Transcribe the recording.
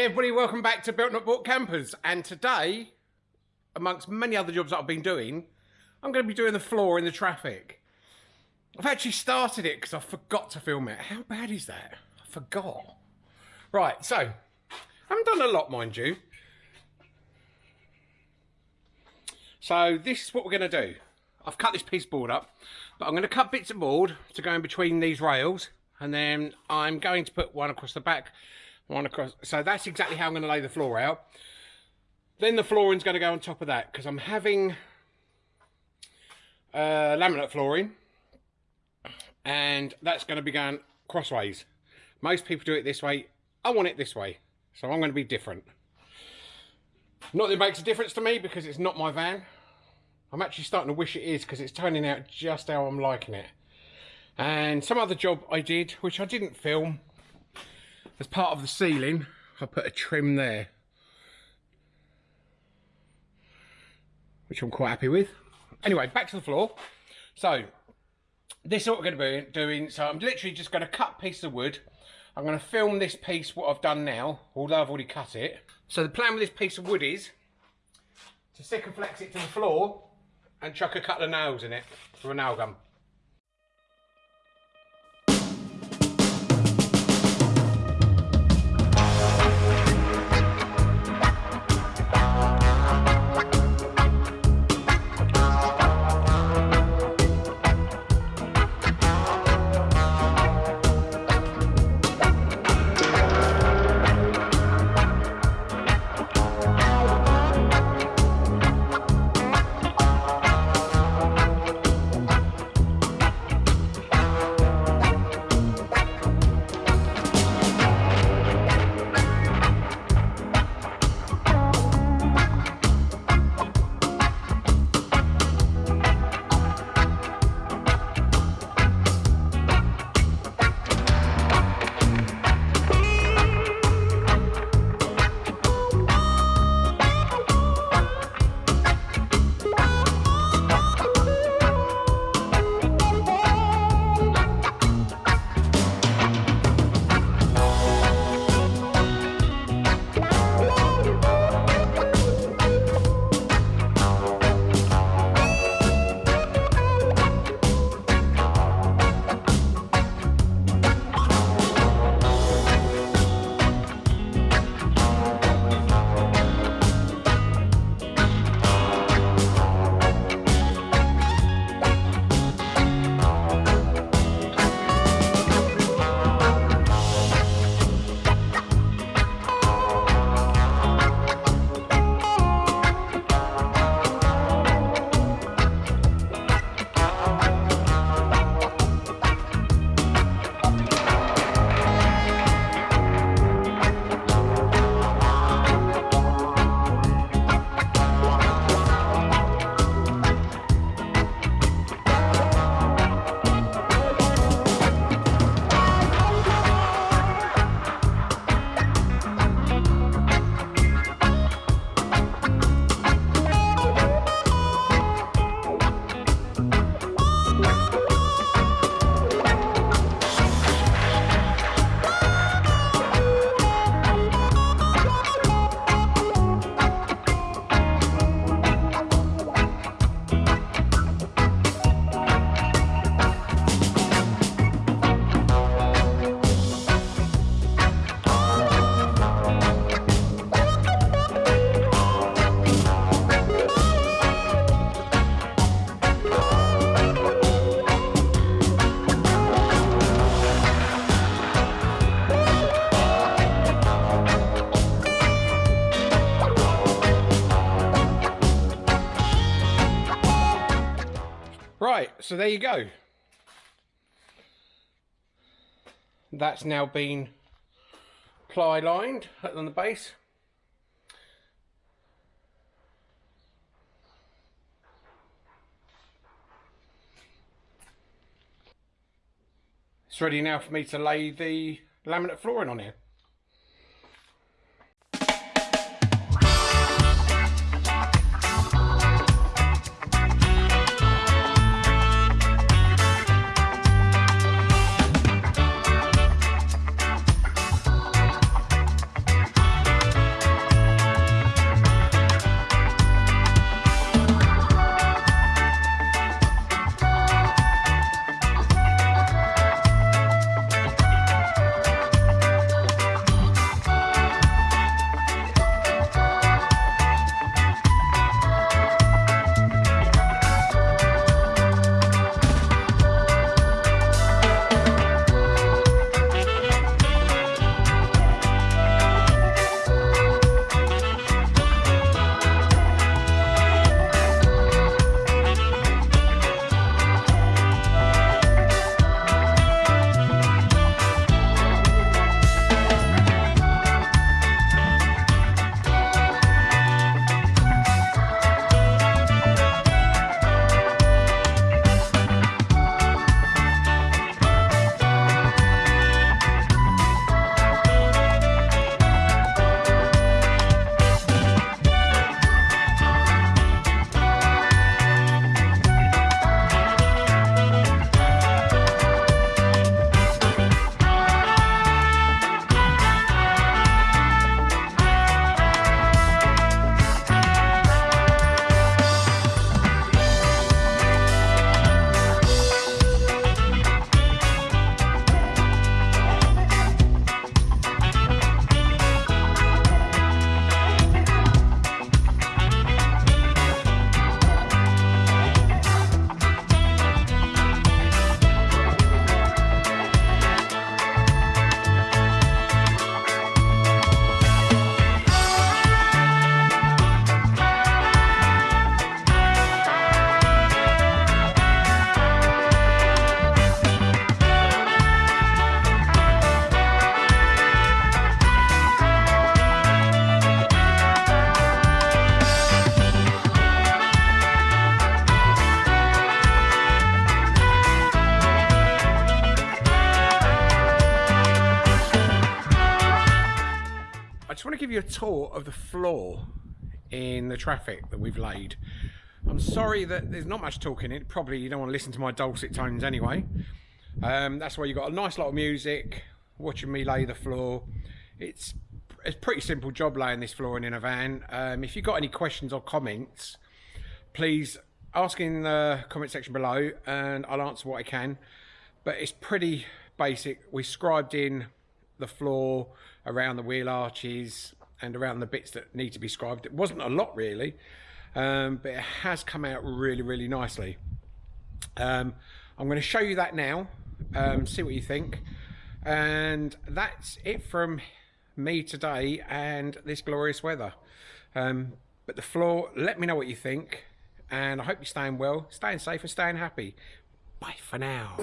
Hey everybody, welcome back to Built Not Bought Campers. And today, amongst many other jobs that I've been doing, I'm going to be doing the floor in the Trafic. I've actually started it because I forgot to film it. How bad is that? I forgot. Right, so, I haven't done a lot, mind you. So this is what we're going to do. I've cut this piece board up, but I'm going to cut bits of board to go in between these rails, and then I'm going to put one across the back one across. So that's exactly how I'm going to lay the floor out. Then the flooring's going to go on top of that because I'm having uh, laminate flooring and that's going to be going crossways. Most people do it this way. I want it this way. So I'm going to be different. Not that it makes a difference to me because it's not my van. I'm actually starting to wish it is because it's turning out just how I'm liking it. And some other job I did, which I didn't film, as part of the ceiling, I put a trim there. Which I'm quite happy with. Anyway, back to the floor. So, this is what we're going to be doing. So I'm literally just going to cut a piece of wood. I'm going to film this piece, what I've done now, although I've already cut it. So the plan with this piece of wood is to stick and flex it to the floor and chuck a couple of nails in it for a nail gun. Right, so there you go. That's now been ply lined on the base. It's ready now for me to lay the laminate flooring on here. Give you a tour of the floor in the Trafic that we've laid. I'm sorry that there's not much talking in it. Probably you don't want to listen to my dulcet tones anyway. Um, that's why you've got a nice lot of music, watching me lay the floor. It's it's a pretty simple job laying this flooring in a van. Um, if you've got any questions or comments, please ask in the comment section below and I'll answer what I can. But it's pretty basic. We scribed in the floor around the wheel arches and around the bits that need to be scribed. It wasn't a lot really, um, but it has come out really, really nicely. Um, I'm going to show you that now, um, see what you think. And that's it from me today and this glorious weather. Um, but the floor, let me know what you think. And I hope you're staying well, staying safe and staying happy. Bye for now.